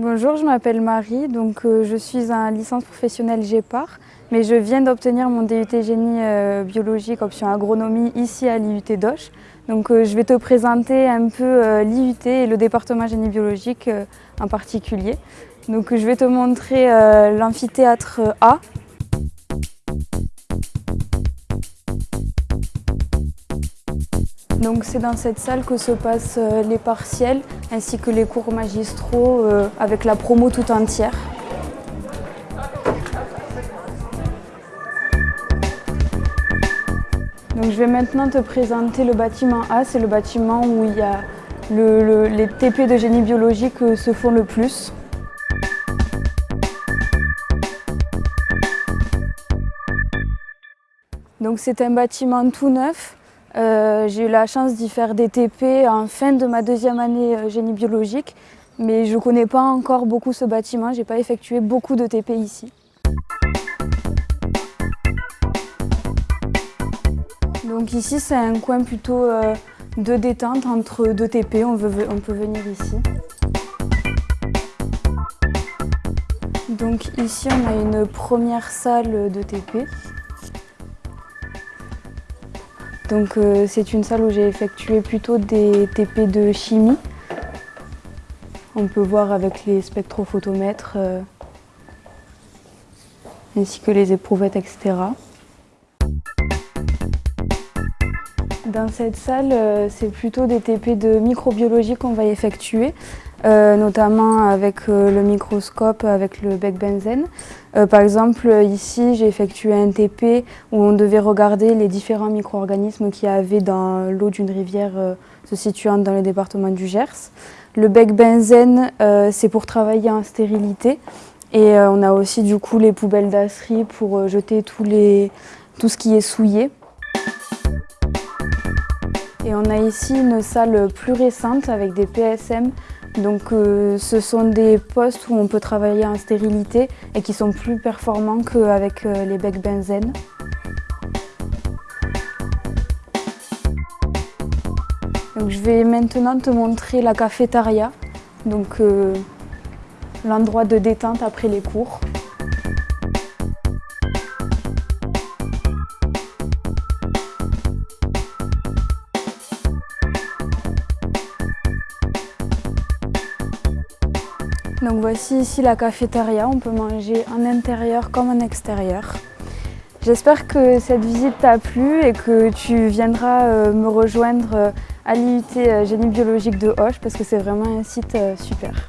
Bonjour, je m'appelle Marie, donc euh, je suis en licence professionnelle GEPAR, mais je viens d'obtenir mon DUT génie euh, biologique option agronomie ici à l'IUT d'Auch. Donc euh, je vais te présenter un peu l'IUT et le département génie biologique en particulier. Donc je vais te montrer l'amphithéâtre A, Donc c'est dans cette salle que se passent les partiels ainsi que les cours magistraux euh, avec la promo tout entière. Donc je vais maintenant te présenter le bâtiment A, c'est le bâtiment où il y a les TP de génie biologique euh, se font le plus. Donc c'est un bâtiment tout neuf euh, j'ai eu la chance d'y faire des TP en fin de ma deuxième année euh, génie biologique, mais je ne connais pas encore beaucoup ce bâtiment, je n'ai pas effectué beaucoup de TP ici. Donc ici c'est un coin plutôt euh, de détente entre deux TP, on, on peut venir ici. Donc ici on a une première salle de TP. Donc euh, c'est une salle où j'ai effectué plutôt des TP de chimie. On peut voir avec les spectrophotomètres euh, ainsi que les éprouvettes, etc. Dans cette salle, euh, c'est plutôt des TP de microbiologie qu'on va effectuer. Euh, notamment avec euh, le microscope, avec le bec benzène. Euh, par exemple, ici, j'ai effectué un TP où on devait regarder les différents micro-organismes qu'il y avait dans l'eau d'une rivière se situant dans le département du Gers. Le bec benzène, c'est pour travailler en stérilité. Et on a aussi du coup les poubelles d'asserie pour jeter tout ce qui est souillé. Et on a ici une salle plus récente avec des PSM donc euh, ce sont des postes où on peut travailler en stérilité et qui sont plus performants qu'avec euh, les becs benzène. je vais maintenant te montrer la cafétéria, donc euh, l'endroit de détente après les cours. Donc voici ici la cafétéria, on peut manger en intérieur comme en extérieur. J'espère que cette visite t'a plu et que tu viendras euh, me rejoindre euh, à l'IUT euh, Génie Biologique de Hoche parce que c'est vraiment un site super.